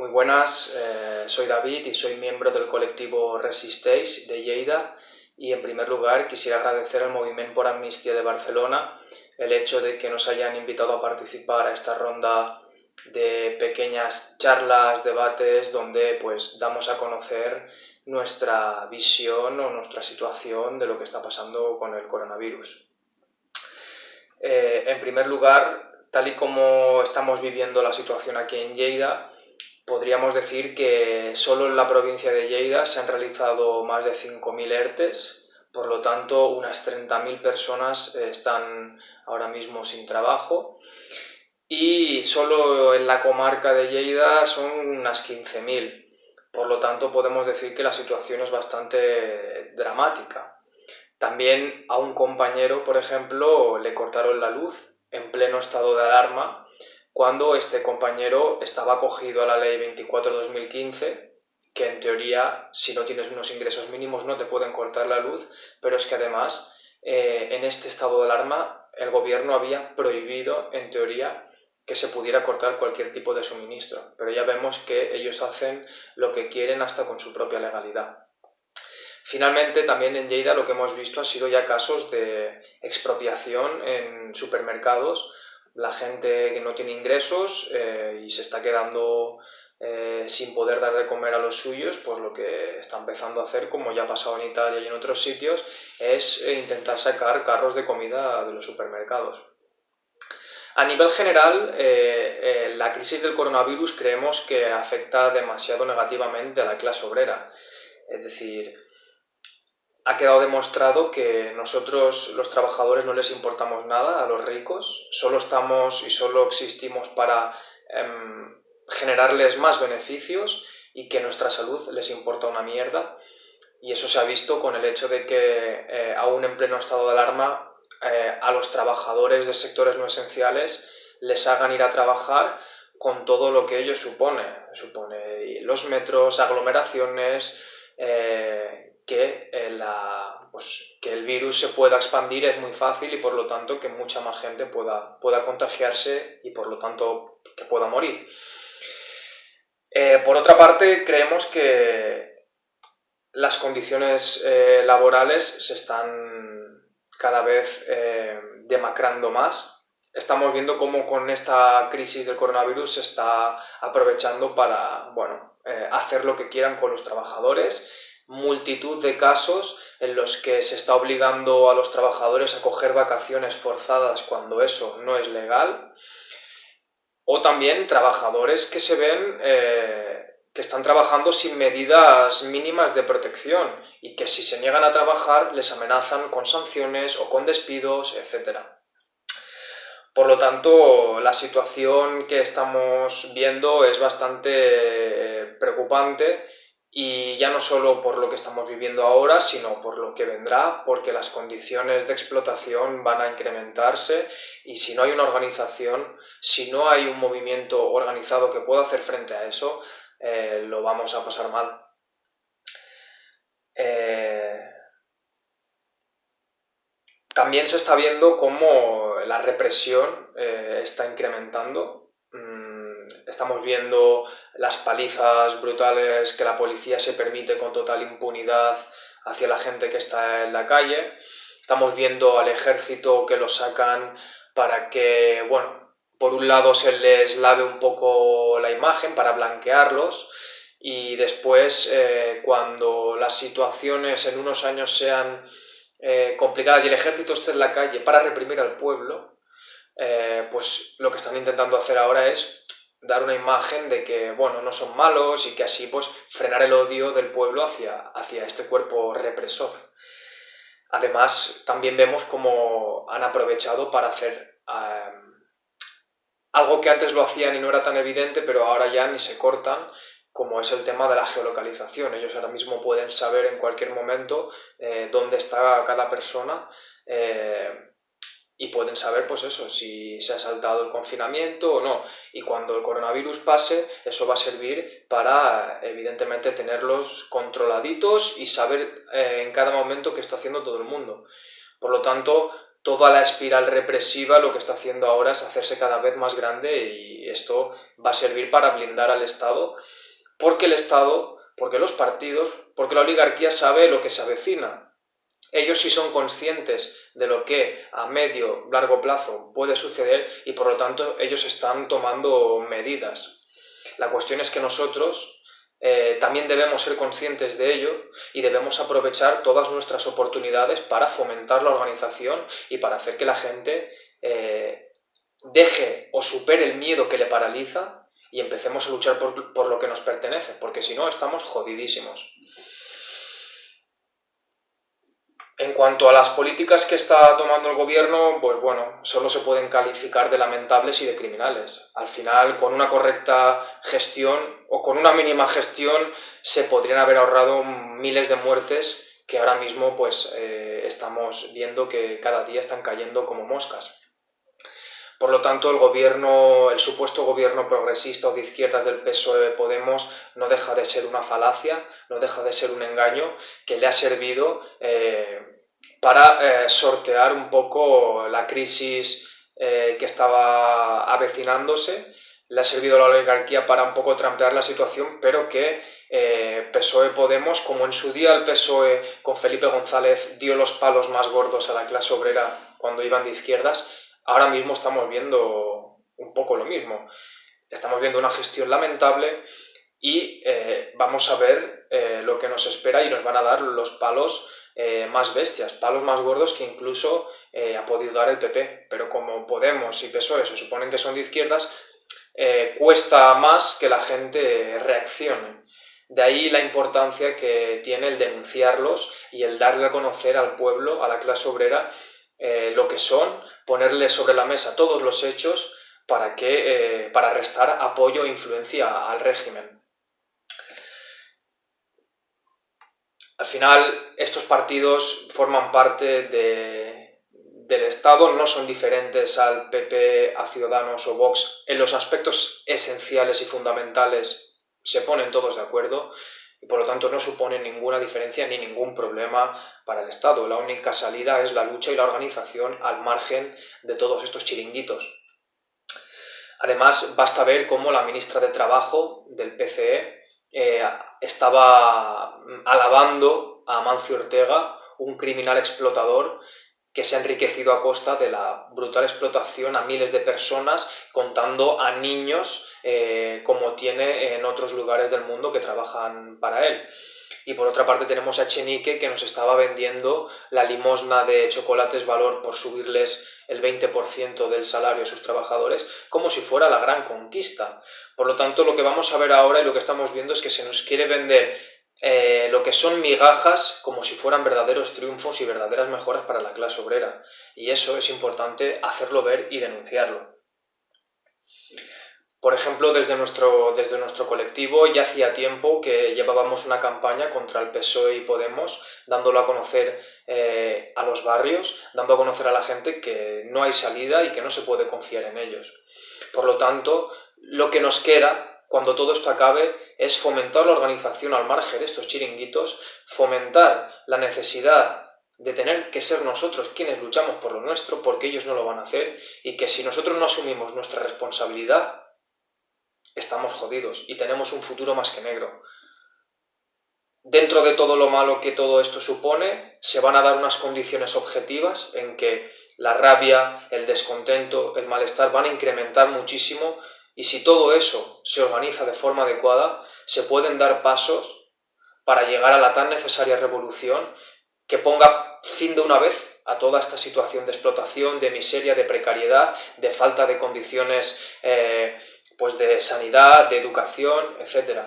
Muy buenas, eh, soy David y soy miembro del colectivo Resistéis de Lleida y en primer lugar quisiera agradecer al Movimiento por Amnistía de Barcelona el hecho de que nos hayan invitado a participar a esta ronda de pequeñas charlas, debates, donde pues damos a conocer nuestra visión o nuestra situación de lo que está pasando con el coronavirus. Eh, en primer lugar, tal y como estamos viviendo la situación aquí en Lleida, podríamos decir que solo en la provincia de Lleida se han realizado más de 5.000 ERTES, por lo tanto unas 30.000 personas eh, están ahora mismo sin trabajo y solo en la comarca de Lleida son unas 15.000. Por lo tanto podemos decir que la situación es bastante dramática. También a un compañero, por ejemplo, le cortaron la luz en pleno estado de alarma cuando este compañero estaba acogido a la ley 24-2015 que en teoría si no tienes unos ingresos mínimos no te pueden cortar la luz, pero es que además eh, en este estado de alarma el gobierno había prohibido en teoría que se pudiera cortar cualquier tipo de suministro, pero ya vemos que ellos hacen lo que quieren hasta con su propia legalidad. Finalmente, también en Lleida lo que hemos visto ha sido ya casos de expropiación en supermercados. La gente que no tiene ingresos eh, y se está quedando eh, sin poder dar de comer a los suyos, pues lo que está empezando a hacer, como ya ha pasado en Italia y en otros sitios, es eh, intentar sacar carros de comida de los supermercados. A nivel general, la crisis del coronavirus creemos que afecta demasiado negativamente a la clase obrera. Es decir, ha quedado demostrado que nosotros los trabajadores no les importamos nada a los ricos, solo estamos y solo existimos para em, generarles más beneficios y que nuestra salud les importa una mierda. Y eso se ha visto con el hecho de que eh, aún en pleno estado de alarma eh, a los trabajadores de sectores no esenciales les hagan ir a trabajar con todo lo que ello supone. Supone los metros, aglomeraciones, eh, que, eh, pues, que el virus se pueda expandir es muy fácil y por lo tanto que mucha más gente pueda, pueda contagiarse y por lo tanto que pueda morir. Eh, por otra parte, creemos que las condiciones eh, laborales se están cada vez demacrando más. Estamos viendo cómo con esta crisis del coronavirus se está aprovechando para bueno, hacer lo que quieran con los trabajadores multitud de casos en los que se está obligando a los trabajadores a coger vacaciones forzadas cuando eso no es legal, o también trabajadores que se ven eh, que están trabajando sin medidas mínimas de protección y que si se niegan a trabajar les amenazan con sanciones o con despidos, etc. Por lo tanto, la situación que estamos viendo es bastante eh, preocupante y ya no solo por lo que estamos viviendo ahora, sino por lo que vendrá, porque las condiciones de explotación van a incrementarse y si no hay una organización, si no hay un movimiento organizado que pueda hacer frente a eso, eh, lo vamos a pasar mal. Eh, también se está viendo cómo la represión eh, está incrementando. Estamos viendo las palizas brutales que la policía se permite con total impunidad hacia la gente que está en la calle. Estamos viendo al ejército que lo sacan para que, bueno, por un lado se les lave un poco la imagen para blanquearlos y después eh, cuando las situaciones en unos años sean eh, complicadas y el ejército esté en la calle para reprimir al pueblo, eh, pues lo que están intentando hacer ahora es dar una imagen de que, bueno, no son malos y que así, pues, frenar el odio del pueblo hacia, hacia este cuerpo represor. Además, también vemos cómo han aprovechado para hacer em, algo que antes lo hacían y no era tan evidente, pero ahora ya ni se cortan, como es el tema de la geolocalización. Ellos ahora mismo pueden saber en cualquier momento eh, dónde está cada persona eh, y pueden saber, pues eso, si se ha saltado el confinamiento o no. Y cuando el coronavirus pase, eso va a servir para, evidentemente, tenerlos controladitos y saber eh, en cada momento qué está haciendo todo el mundo. Por lo tanto, toda la espiral represiva lo que está haciendo ahora es hacerse cada vez más grande y esto va a servir para blindar al Estado, porque el Estado, porque los partidos, porque la oligarquía sabe lo que se avecina. Ellos sí son conscientes de lo que a medio, largo plazo puede suceder y por lo tanto ellos están tomando medidas. La cuestión es que nosotros eh, también debemos ser conscientes de ello y debemos aprovechar todas nuestras oportunidades para fomentar la organización y para hacer que la gente eh, deje o supere el miedo que le paraliza y empecemos a luchar por, por lo que nos pertenece, porque si no estamos jodidísimos. En cuanto a las políticas que está tomando el gobierno, pues bueno, solo se pueden calificar de lamentables y de criminales. Al final, con una correcta gestión o con una mínima gestión se podrían haber ahorrado miles de muertes que ahora mismo pues eh, estamos viendo que cada día están cayendo como moscas. Por lo tanto, el gobierno, el supuesto gobierno progresista o de izquierdas del PSOE Podemos no deja de ser una falacia, no deja de ser un engaño que le ha servido eh, para eh, sortear un poco la crisis eh, que estaba avecinándose. Le ha servido a la oligarquía para un poco trampear la situación, pero que PSOE Podemos, como en su día el PSOE con Felipe González dio los palos más gordos a la clase obrera cuando iban de izquierdas, ahora mismo estamos viendo un poco lo mismo. Estamos viendo una gestión lamentable y vamos a ver lo que nos espera y nos van a dar los palos eh, más bestias, palos más gordos que incluso eh, ha podido dar el PP. Pero como Podemos y PSOE se suponen que son de izquierdas, eh, cuesta más que la gente reaccione. De ahí la importancia que tiene el denunciarlos y el darle a conocer al pueblo, a la clase obrera, lo que son, ponerle sobre la mesa todos los hechos para, que, para restar apoyo e influencia al régimen. Al final, estos partidos forman parte del Estado, no son diferentes al PP, a Ciudadanos o Vox. En los aspectos esenciales y fundamentales se ponen todos de acuerdo y por lo tanto no suponen ninguna diferencia ni ningún problema para el Estado. La única salida es la lucha y la organización al margen de todos estos chiringuitos. Además, basta ver cómo la ministra de Trabajo del PCE eh, estaba alabando a Amancio Ortega, un criminal explotador que se ha enriquecido a costa de la brutal explotación a miles de personas, contando a niños eh, como tiene en otros lugares del mundo que trabajan para él. Y por otra parte tenemos a Chenique que nos estaba vendiendo la limosna de chocolates valor por subirles el 20% del salario a sus trabajadores como si fuera la gran conquista. Por lo tanto, lo que vamos a ver ahora y lo que estamos viendo es que se nos quiere vender eh, lo que son migajas como si fueran verdaderos triunfos y verdaderas mejoras para la clase obrera. Y eso es importante hacerlo ver y denunciarlo. Por ejemplo, desde nuestro, desde nuestro colectivo ya hacía tiempo que llevábamos una campaña contra el PSOE y Podemos, dándolo a conocer eh, a los barrios, dando a conocer a la gente que no hay salida y que no se puede confiar en ellos. Por lo tanto, lo que nos queda cuando todo esto acabe es fomentar la organización al margen de estos chiringuitos, fomentar la necesidad de tener que ser nosotros quienes luchamos por lo nuestro, porque ellos no lo van a hacer, y que si nosotros no asumimos nuestra responsabilidad, estamos jodidos y tenemos un futuro más que negro. Dentro de todo lo malo que todo esto supone, se van a dar unas condiciones objetivas en que la rabia, el descontento, el malestar van a incrementar muchísimo y si todo eso se organiza de forma adecuada, se pueden dar pasos para llegar a la tan necesaria revolución que ponga fin de una vez a toda esta situación de explotación, de miseria, de precariedad, de falta de condiciones eh, pues de sanidad, de educación, etc.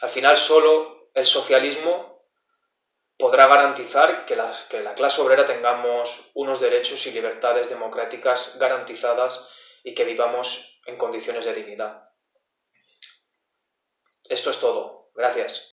Al final solo el socialismo podrá garantizar que, que la clase obrera tengamos unos derechos y libertades democráticas garantizadas y que vivamos en condiciones de dignidad. Esto es todo. Gracias.